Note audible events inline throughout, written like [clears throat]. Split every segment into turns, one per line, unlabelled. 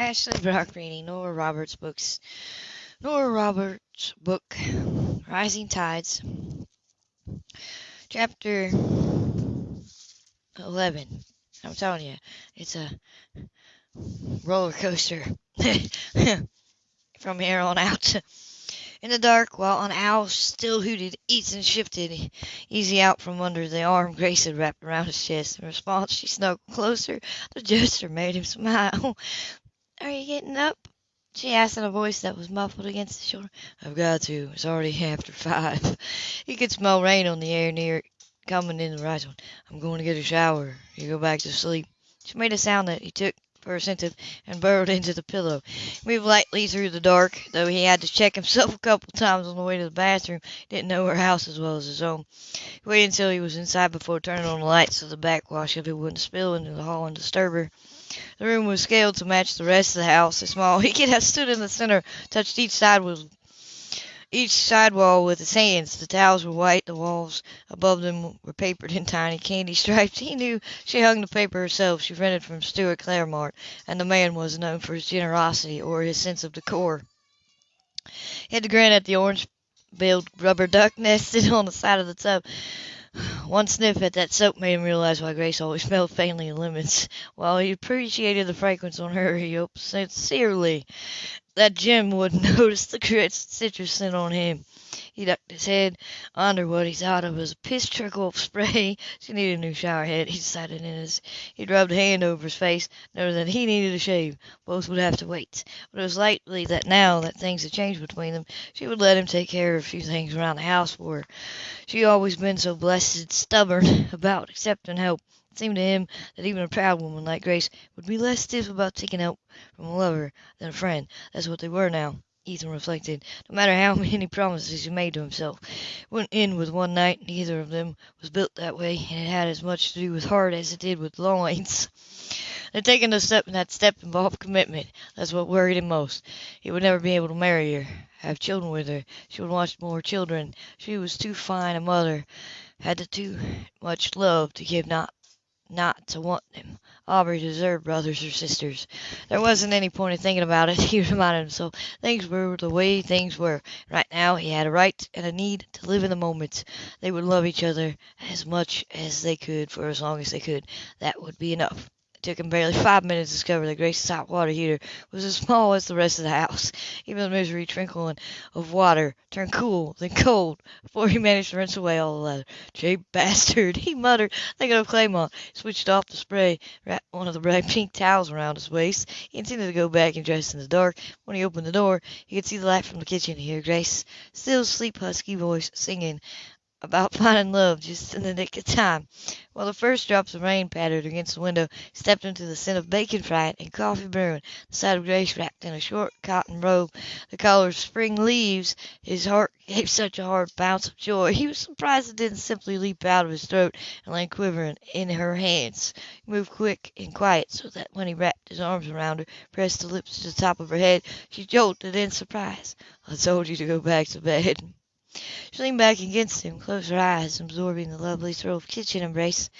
Ashley Brock reading Nora Roberts books. Nora Roberts book, Rising Tides, chapter 11. I'm telling you, it's a roller coaster [laughs] from here on out. In the dark, while an owl still hooted, Ethan shifted easy out from under the arm Grace had wrapped around his chest. In response, she snuggled closer. The gesture made him [laughs] smile. Are you getting up? she asked in a voice that was muffled against his shoulder. I've got to. It's already [laughs] after five. He could smell rain on the air near coming in the horizon. I'm going to get a shower. You go back to sleep. She made a sound that he took for assented and burrowed into the pillow. He moved lightly through the dark, though he had to check himself [laughs] a couple times on the way to the bathroom. He didn't know her house as well as his own. He waited until he was inside before turning on the lights so the backwash of it wouldn't spill into the hall and disturb her. The room was scaled to match the rest of the house. A small [laughs] he could have stood in the center, touched each side with each side wall with his hands. The towels were white, the walls above them were papered in tiny candy stripes. He knew she hung the paper herself. She rented from Stuart Claremont, and the man was known for his generosity or his sense of decor. He had to grin at the orange-billed rubber duck [laughs] nested on the side of the tub. One sniff at that soap made him realize why Grace always [laughs] smelled faintly of lemons. While he appreciated the fragrance on her, he hoped sincerely that Jim wouldn't [laughs] notice the citrus scent on him. He ducked his head under what he thought of as a piss trickle of spray. [laughs] She needed a new shower head, he decided in his he rubbed a hand over his face, noted that he needed a shave. Both would have to wait. But it was likely that now that things had changed between them, she would let him take care of a few things around the house for her. She always been so blessed stubborn [laughs] about accepting help. It seemed to him that even a proud woman like Grace would be less stiff about taking help from a lover than a friend. That's what they were now. Ethan reflected. No matter how [laughs] many promises he made to himself, it wouldn't end with one night. Neither of them was built that way, and it had as much to do with heart as it did with loins. [laughs] They'd taken a step, and that step involved commitment. That's what worried him most. He would never be able to marry her, have children with her. She would want more children. She was too fine a mother, had too much love to give not not to want them. Aubrey deserved brothers or sisters. There wasn't any point in thinking about it, [laughs] he reminded himself. Things were the way things were. Right now he had a right and a need to live in the moment. They would love each other as much as they could for as long as they could. That would be enough. It took him barely five minutes to discover that Grace's hot water heater was as small as the rest of the house. [laughs] Even the misery trickling of water turned cool, then cold, before he managed to rinse away all the leather. Cheap [laughs] bastard, he muttered, thinking of Claremont. He switched off the spray, wrapped one of the bright [laughs] pink towels around his waist. He intended to go back and dress in the dark. When he opened the door, he could see the light from the kitchen and hear Grace's still sleep husky voice singing about [laughs] finding love just in the nick of time. While the first drops of rain pattered against the window, stepped into the scent of bacon frying and coffee brewing. The sight of Grace wrapped in a short cotton robe, the color of spring leaves, his heart [laughs] gave such a hard bounce of joy. He was surprised it didn't simply leap out of his throat and lay quivering in her hands. He moved quick and quiet, so that when he wrapped his arms around her, pressed his lips to the top of her head, she jolted in surprise. I told you to go back to bed. She leaned back against him, closed her eyes, absorbing the lovely thrill of kitchen embrace.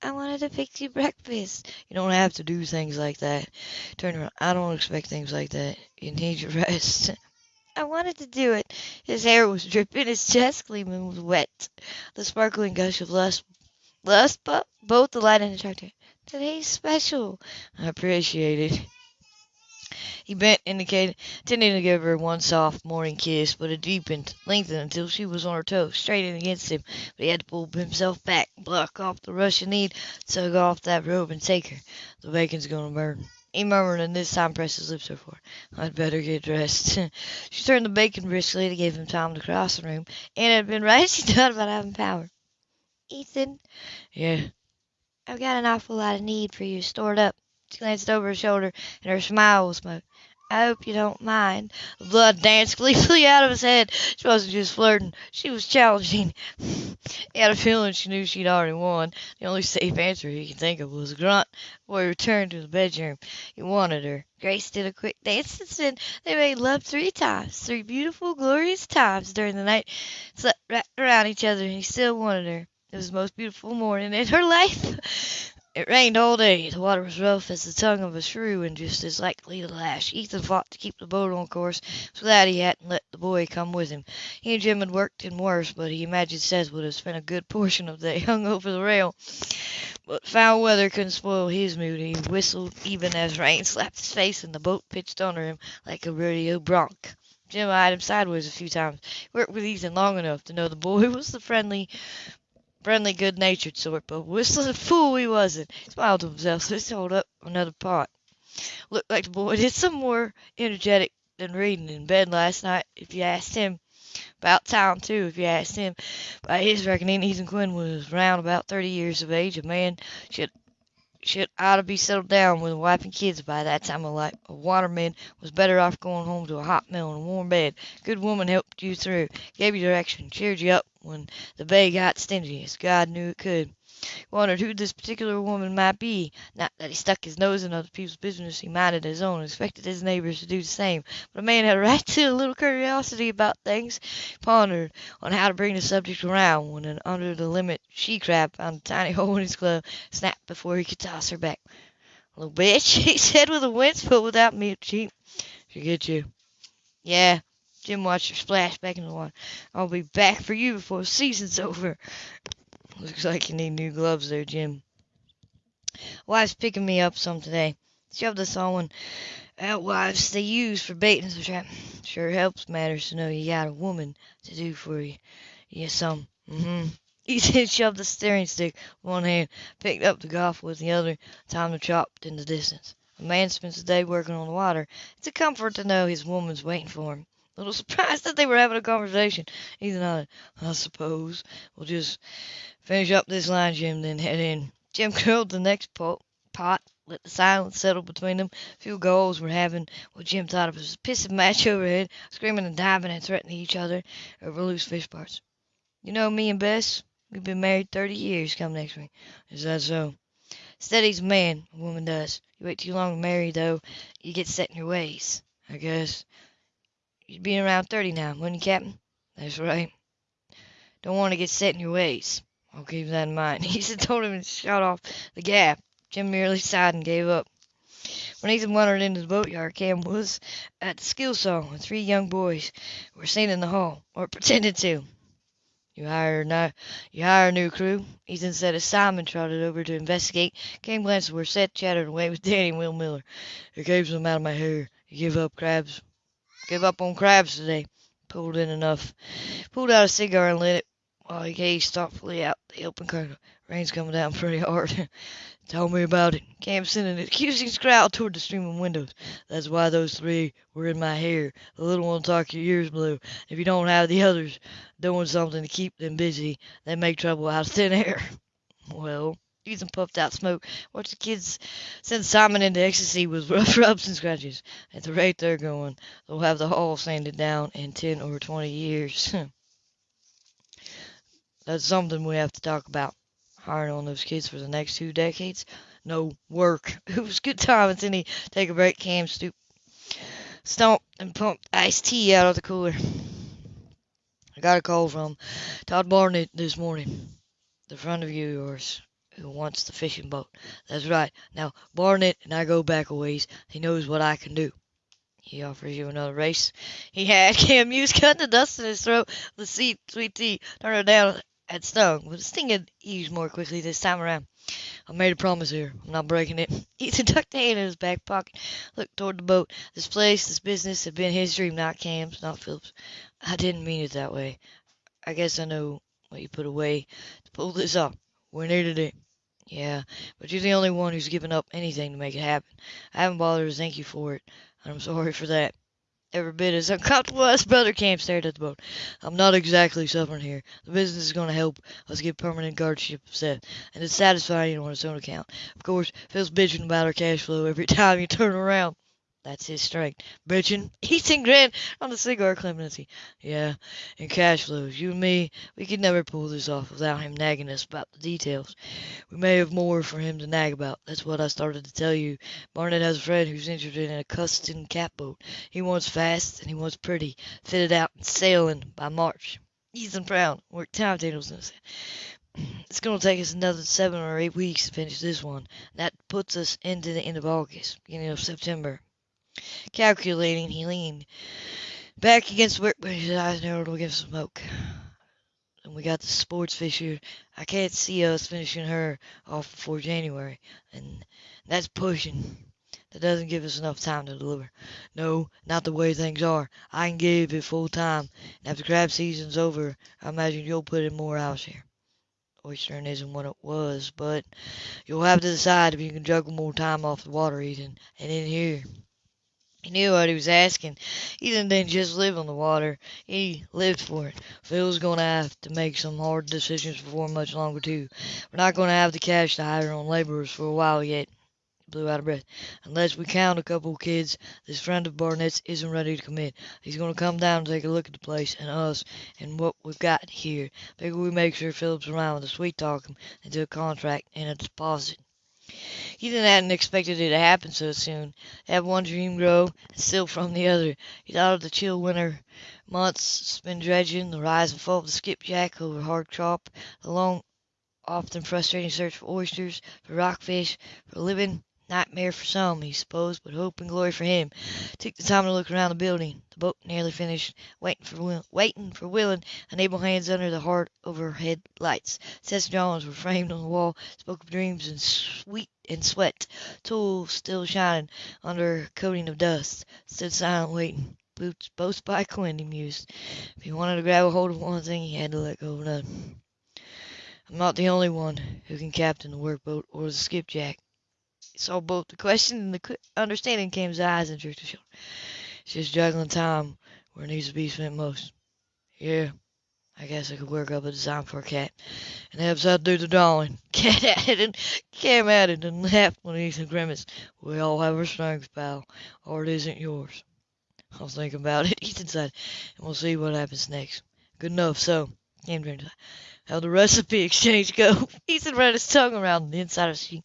I wanted to fix you breakfast. You don't have to do things like that. Turn around. I don't expect things like that. You need your [laughs] rest. I wanted to do it. His hair was dripping, his chest gleaming was wet. The sparkling gush of lust, lust, but both delight and attracted. Today's special. I appreciate it. He bent, indicated, intending to give her one soft morning kiss, but it deepened, lengthened until she was on her toes, straining against him. But he had to pull himself back, block off the rush of need, tug off that robe and take her. The bacon's gonna burn. He murmured, and this time pressed his lips to her I'd better get dressed. [laughs] she turned the bacon briskly to give him time to cross the room, and it had been right [laughs] she thought about having power. Ethan.
Yeah.
I've got an awful lot of need for you stored up. She glanced over her shoulder, and her smile was smoke. I hope you don't mind. The blood danced gleefully out of his head. She wasn't just flirting. She was challenging. he had a feeling she knew she'd already won. The only safe answer he could think of was a grunt before he returned to the bedroom. He wanted her. Grace did a quick dance and then they made love three times. Three beautiful, glorious times during the night. Slept wrapped around each other and he still wanted her. It was the most beautiful morning in her life. It rained all day. The water was rough as the tongue of a shrew and just as likely to lash. Ethan fought to keep the boat on course. Was glad he hadn't let the boy come with him. He and Jim had worked in worse, but he imagined Seth would have spent a good portion of the day [laughs] hung over the rail. But foul weather couldn't spoil his mood. He whistled even as rain [laughs] slapped his face and the boat pitched under him like a rodeo bronc. Jim eyed him sideways a few times. He worked with Ethan long enough to know the boy [laughs] was the friendly friendly, good-natured sort, but whistling fool he wasn't. He smiled to himself, so he hold up another pot. Looked like the boy did some more energetic than reading in bed last night, if you asked him. About time, too, if you asked him. By his reckoning, Ethan Quinn was round about thirty years of age. A man should should ought to be settled down with a wife and kids by that time of life. A waterman was better off going home to a hot mill and a warm bed. Good woman helped you through, gave you direction, cheered you up when the bay got stingy, as God knew it could. He wondered who this particular woman might be. Not that he stuck his nose in other people's business, he minded his own, and expected his neighbors to do the same. But a man had a right to a little curiosity about things. He pondered on how to bring the subject around, when an under-the-limit she-crab found a tiny [laughs] hole in his glove, snapped before he could toss her back. "Little bitch," [laughs] he said with a wince, but without cheek. "She get you?" "Yeah." Jim watched splash back in the water. "I'll be back for you before the season's over." Looks like you need new gloves there, Jim. Wife's picking me up some today. Shoved us on one out wives they use for baiting the trap. Sure helps matters to know you got a woman to do for you. Yeah, some. Mm-hmm. [laughs] Ethan shoved the steering stick with one hand, picked up the golf with the other, timed the chopped in the distance. A man spends the day working on the water. It's a comfort to know his woman's waiting for him. Little [laughs] surprised that they were having a conversation. Ethan nodded. I suppose we'll just finish up this line, Jim, then head in. Jim [laughs] curled the next pot, pot, let the silence settle between them. A few gulls were having what Jim thought of as a pissing match [laughs] overhead, screaming and diving and threatening each other over loose fish parts. You know me and Bess? We've been married thirty years come next week. Is that so? Steady's a man, a woman does. You wait too long to marry, though, you get set in your ways, I guess. You'd be around thirty now, wouldn't you, Captain? That's right. Don't want to get set in your ways. I'll keep that in mind. [laughs] Ethan told him to shut off the gap. Jim merely sighed and gave up. When Ethan wandered into the boatyard, Cam was at the skill saw, and three young boys were seen in the hall, or pretended to. You hire a, you hire a new crew? Ethan said as Simon trotted over to investigate. Cam glanced where Seth chattered away with Danny and Will Miller. It keeps them out of my hair. You give up crabs Give up on crabs today. Pulled in enough. Pulled out a cigar and lit it while he gazed thoughtfully out the open curtain. Rain's coming down pretty hard. [laughs] Tell me about it. Cam sent an accusing scowl toward the streaming windows. That's why those three were in my hair. The little one talk your ears blue. If you don't have the others doing something to keep them busy, they make trouble out of thin air. [laughs] Well, Ethan puffed out smoke. Watch the kids send Simon into ecstasy with [laughs] rough rubs and scratches. At the rate they're going, they'll have the hall sanded down in ten or twenty years. [laughs] That's something we have to talk about. Hiring on those kids for the next two decades? No work. [laughs] It was good time until take a break. Cam stoop, stomped and pumped iced tea out of the cooler. I got a call from Todd Barnett this morning. The front of you, yours who wants the fishing boat. That's right. Now, Barnett and I go back a ways. He knows what I can do. He offers you another race. He had [laughs] Cam Hughes cut the dust in his throat. The sweet, sweet tea turned her down had stung, but the sting had eased more quickly this time around. I made a promise here. I'm not breaking it. [laughs] Ethan tucked the hand in his back pocket, looked toward the boat. This place, this business had been his dream, not Cam's, not Philip's. I didn't mean it that way. I guess I know what you put away to pull this off. We needed it. Yeah, but you're the only one who's given up anything to make it happen. I haven't bothered to thank you for it, and I'm sorry for that. Every bit as [laughs] uncomfortable as Brother Cam stared at the boat. I'm not exactly suffering here. The business is going to help us get permanent guardianship of Seth, and it's satisfying on its own account. Of course, Phil's bitching about our cash flow every [laughs] time you turn around. That's his strength. Bitchin', eating grand on the cigar clemency. Yeah, and cash flows. You and me, we could never pull this off without him nagging us about the details. We may have more for him to nag about. That's what I started to tell you. Barnett has a friend who's interested in a custom catboat. He wants fast and he wants pretty, fitted out and sailing by March. Ethan frowned, worked timetables [clears throat] It's going to take us another seven or eight weeks to finish this one. That puts us into the end of August, beginning of September. Calculating, he leaned back against workbench, his eyes narrowed against smoke. And we got the sports fish here. I can't see us finishing her off before January, and that's pushing. That doesn't give us enough time to deliver. No, not the way things are. I can give it full time, and after crab season's over, I imagine you'll put in more hours here. Oystering isn't what it was, but you'll have to decide if you can juggle more time off the water, Ethan, and in here. He knew what he was asking. Ethan didn't just live on the water. He lived for it. Phil's going to have to make some hard decisions before much longer, too. We're not going to have the cash to hire on laborers for a while yet. He blew out of breath. Unless we count a couple of kids, this friend of Barnett's isn't ready to commit. He's going to come down and take a look at the place and us and what we've got here. Figure we make sure Philip's around with a sweet talk him into a contract and a deposit. Ethan hadn't expected it to happen so soon. Have one dream grow and steal from the other. He thought of the chill winter months spent dredging, the rise and fall of the skipjack over hard chop, the long, often frustrating search for oysters, for rockfish, for living Nightmare for some, he supposed, but hope and glory for him. Took the time to look around the building. The boat nearly finished, waiting for waiting for willing and able hands under the hard overhead lights. Seth's drawings were framed on the wall, spoke of dreams and sweet and sweat. Tool still shining under a coating of dust. Stood silent, waiting. Boots both by Quinn, he mused. If he wanted to grab a hold of one thing, he had to let go of another. I'm not the only one who can captain the workboat or the skipjack saw both the question and the understanding came to eyes and his shoulder. It's just juggling time where it needs to be spent most. Yeah, I guess I could work up a design for a cat. And have out do the drawing. [laughs] Cat added and Cam added and laughed when Ethan grimaced. We all have our strengths, pal. or it isn't yours. I'll think about [laughs] it, Ethan said, and we'll see what happens next. Good enough, so. Cam turned How the recipe [laughs] exchange go? Ethan ran his tongue around the inside of his cheek.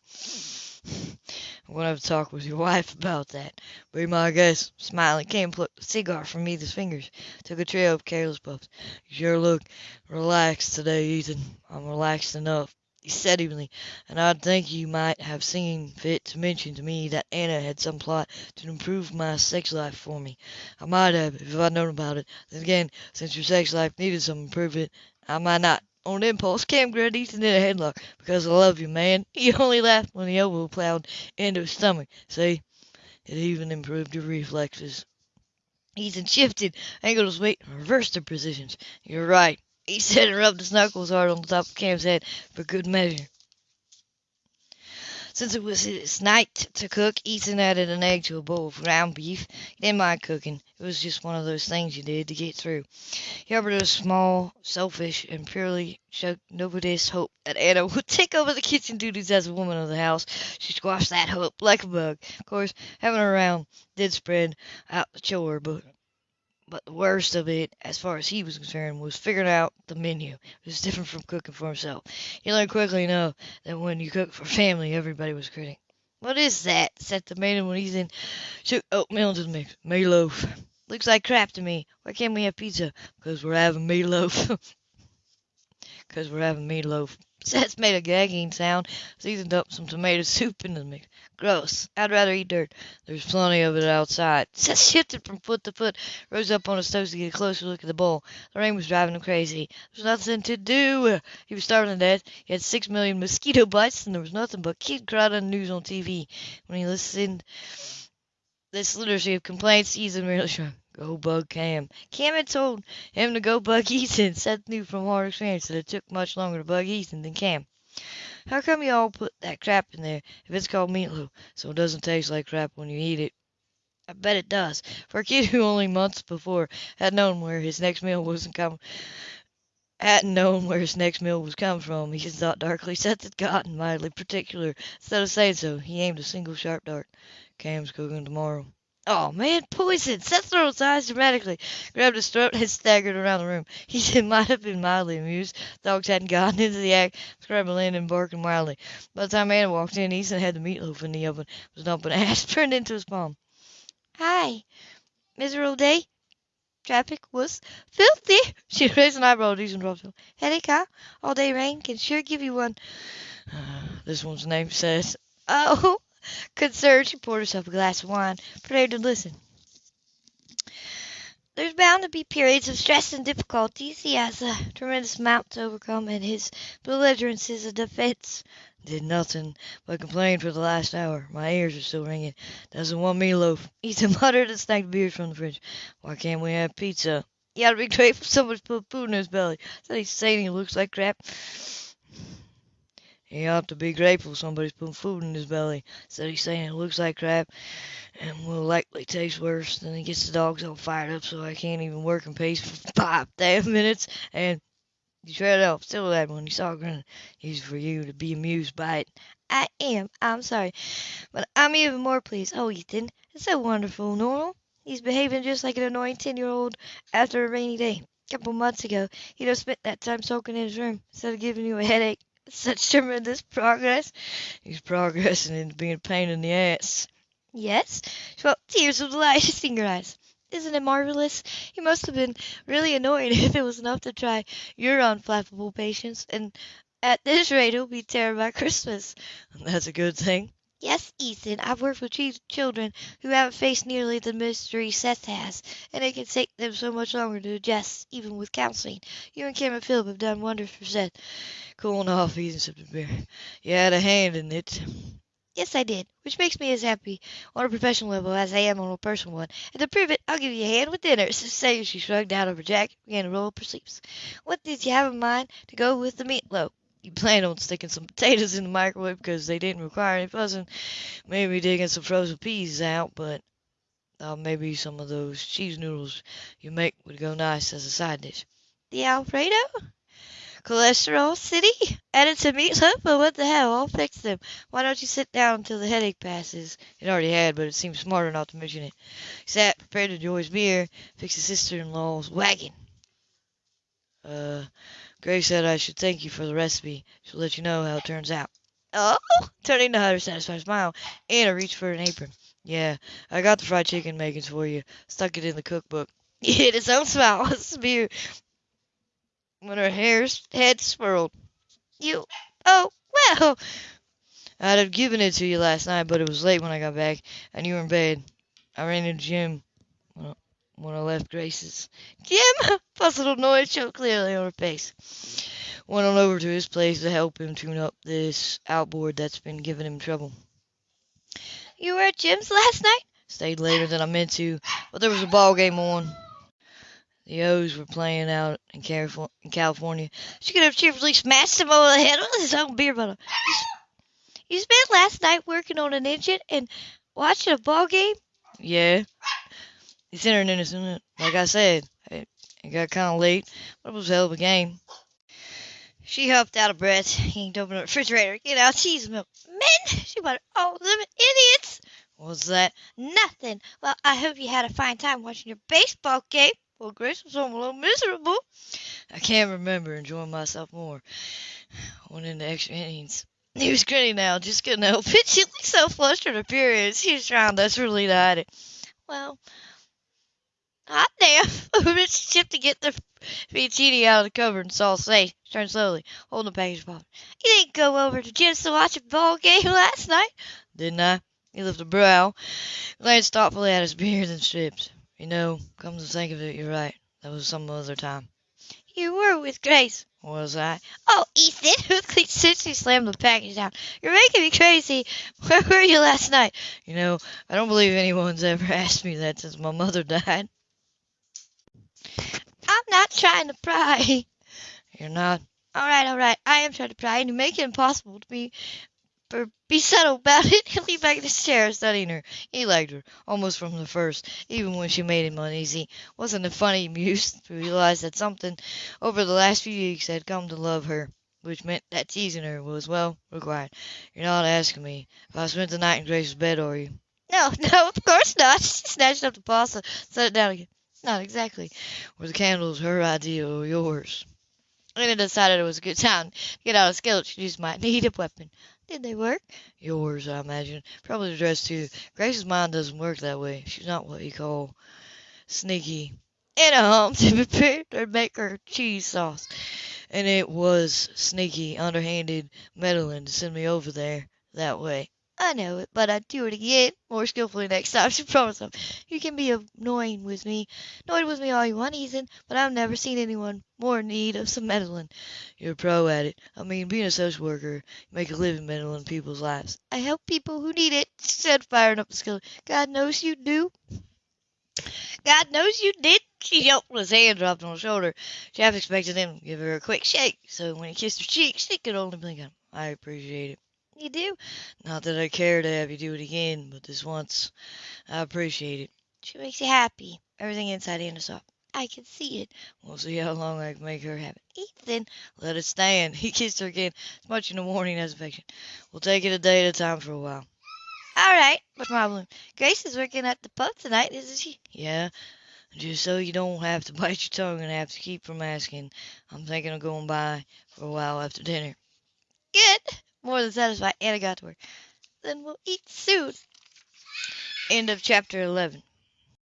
I'm going to have to talk with your [laughs] wife about that. Be my guest. Smiling, Cam plucked a cigar from Ethan's fingers, took a trail of careless puffs. You sure look relaxed today, Ethan. I'm relaxed enough, he said evenly, and I'd think you might have seen fit to mention to me that Anna had some plot to improve my sex life for me. I might have, if I'd known about it. Then again, since your sex life needed some improvement, I might not on impulse, Cam grabbed Ethan in a headlock. Because I love you, man. He only laughed when the elbow plowed into his stomach. See? It even improved your reflexes. Ethan shifted, angled his weight, reversed their positions. You're right, he said and rubbed his knuckles hard on the top of Cam's head for good measure. Since it was his night to cook, Ethan added an egg to a bowl of ground beef. He didn't mind cooking. It was just one of those things you did to get through. Hubbard was small, selfish, and purely showed nobody's hope that Anna [laughs] would take over the kitchen duties as a woman of the house. She squashed that hope like a bug. Of course, having her around did spread out the chore, but but the worst of it, as far as he was concerned, was figuring out the menu. It was different from cooking for himself. He learned quickly enough that when you cook for family, everybody was critic. What is that? said the man when he's in. Shoot oatmeal into the mix. Meatloaf. Looks like crap to me. Why can't we have pizza? Because we're having meatloaf. [laughs] Because we're having meatloaf. Seth made a gagging sound, seasoned up some tomato soup in the mix. Gross. I'd rather eat dirt. There's plenty of it outside. [laughs] Seth shifted from foot to foot, rose up on his toes to get a closer look at the bowl. The rain was driving him crazy. There was nothing to do. He was starving to death. He had six million mosquito bites, and there was nothing but kid crying news on TV. When he listened, this literacy of complaints, Ethan merely [laughs] shrugged. Go bug Cam. Cam had told him to go bug Ethan. [laughs] Seth knew from hard experience that it took much longer to bug Ethan than Cam. How come you all put that crap in there if it's called meatloaf, so it doesn't taste like crap when you eat it? I bet it does. For a kid who only months before had known where his next meal wasn't coming, hadn't known where his next meal was coming from, he thought darkly. Seth had gotten mildly particular. Instead of saying so, he aimed a single sharp dart. Cam's cooking tomorrow. Oh, man, poison! Seth rolled eyes dramatically, grabbed his throat, and staggered around the room. [laughs] He might have been mildly amused. Dogs hadn't gotten into the act, scrabbling and barking wildly. By the time Anna walked in, Ethan had the meatloaf in the oven, was dumping [laughs] turned into his palm. Hi, miserable day? traffic was filthy. [laughs] She raised an eyebrow at Ethan Rossville. Headache, huh? All day rain can sure give you one. [sighs] this one's name says. Oh, concerned, she poured herself a glass of wine, prepared to listen. There's bound to be periods of stress and difficulties. He has a tremendous amount to overcome, and his belligerence is a defense. Did nothing but complain for the last hour. My ears are still ringing. Doesn't want meatloaf. Ethan muttered and snagged beers from the fridge. Why can't we have pizza? You ought to be grateful somebody's put food in his belly. Said he's saying he looks like crap. He ought to be grateful somebody's putting food in his belly. Said he's saying it looks like crap and will likely taste worse. Then he gets the dogs all fired up so I can't even work in pace for [laughs] five damn minutes. And you shredded off. Still that one. You saw grin. He's for you to be amused by it. I am. I'm sorry. But I'm even more pleased. Oh, Ethan, it's so wonderful, normal. He's behaving just like an annoying 10 year old after a rainy day. A couple months ago, he'd have spent that time soaking in his room instead of giving you a headache. Such tremendous progress. He's progressing into being a pain in the ass. Yes? Well, tears of delight [laughs] in your eyes. Isn't it marvelous? He must have been really annoying [laughs] if it was enough to try your unflappable patience, and at this rate he'll be tired by Christmas. That's a good thing. Yes, Ethan, I've worked with children who haven't faced nearly the mystery Seth has, and it can take them so much longer to adjust, even with counseling. You and and Philip have done wonders for Seth. Cooling off, Ethan sipped a beer. You had a hand in it. Yes, I did, which makes me as happy on a professional level as I am on a personal one. And to prove it, I'll give you a hand with dinner. [laughs] So she shrugged out of her jacket and began to roll up her sleeves. What did you have in mind to go with the meatloaf? You planned on sticking some [laughs] potatoes in the microwave because they didn't require any fussing. Maybe digging some frozen peas out, but uh, maybe some of those cheese noodles you make would go nice as a side dish. The Alfredo? Cholesterol City? Added to meatloaf? But what the hell? I'll fix them. Why don't you sit down until the headache passes? It already had, but it seemed smarter not to mention it. He sat, prepared to enjoy his beer, fixed his sister-in-law's wagon. Uh, Grace said I should thank you for the recipe. She'll let you know how it turns out. Oh, turning to her satisfied smile, Anna reached for an apron. Yeah, I got the fried chicken makings for you. Stuck it in the cookbook. He hid his own smile [laughs] with beer when her hair's head swirled. You, oh, well. I'd have given it to you last night, but it was late when I got back, and you were in bed. I ran into Jim when I left Grace's. Jim! [laughs] Puzzled noise showed clearly on her face. Went on over to his place to help him tune up this outboard that's been giving him trouble. You were at Jim's last night? Stayed later than I meant to, but there was a ball game on. The O's were playing out in Califor in California. She could have cheerfully smashed him over the head with his own beer bottle. You spent last night working on an engine and watching a ball game? Yeah. It's internet, isn't it? Like I said, it, got kind of late, but it was a hell of a game. She huffed out of breath, yanked open the refrigerator, get out cheese milk. Men! She muttered, oh, them idiots! What's that? Nothing. Well, I hope you had a fine time watching your baseball game. Well, Grace was home a little miserable. I can't remember enjoying myself more. [sighs] Went into extra innings. He was grinning now, just couldn't help it. She looked so flustered and furious. He was trying desperately to hide it. Well, hot damn. [laughs] Rich shift to get the fettuccine out of the cupboard and saw safe. Turned slowly, holding the package of You didn't go over to Jim's to watch a ball game [laughs] last night? Didn't I? He lifted a brow, glanced thoughtfully at his beard and strips. You know, come to think of it, you're right. That was some other time. You were with Grace. Was I? Oh, Ethan! [laughs] Since she slammed the package down. You're making me crazy. Where were you last night? You know, I don't believe anyone's ever asked me that since my mother died. Not trying to pry. You're not? All right, all right. I am trying to pry, and you make it impossible to be be subtle about it. He leaned back in his chair, studying her. He liked her, almost from the first, even when she made him uneasy. Wasn't it funny, he mused, to realize that something over the last few weeks had come to love her, which meant that teasing her was, well, required. You're not asking me if I spent the night in Grace's bed, are you? No, [laughs] no, of course not. She snatched up the pasta, set it down again. Not exactly. Were the candles her idea or yours? I decided it was a good time to get out a skillet. She used my needed weapon. Did they work? Yours, I imagine. Probably the dress, too. Grace's mind doesn't work that way. She's not what you call sneaky. and a hump to [laughs] prepare to make her cheese sauce. And it was sneaky, underhanded meddling to send me over there that way. I know it, but I'd do it again, more skillfully next time. [laughs] She promised him. You can be annoying with me, annoyed with me all you want, Ethan, but I've never seen anyone more in need of some meddling. You're a pro at it. I mean, being a social worker, you make a living meddling in people's lives. I help people who need it, she said, firing up the. God knows you do. God knows you did. She yelped with his hand dropped on her shoulder. She half expected him to give her a quick shake, so when he kissed her cheek, she could only blink at him. I appreciate it. You do? Not that I care to have you do it again, but this once, I appreciate it. She makes you happy. Everything inside and is soft. I can see it. We'll see how long I can make her have it. Ethan, let it stand. [laughs] He kissed her again, as much in the morning as affection. We'll take it a day at a time for a while. All right, what's my balloon? Grace is working at the pub tonight, isn't she? Yeah, just so you don't have to [laughs] bite your tongue and have to keep from asking. I'm thinking of going by for a while after dinner. Good more than satisfied, and I got to work. Then we'll eat soon. End of chapter 11.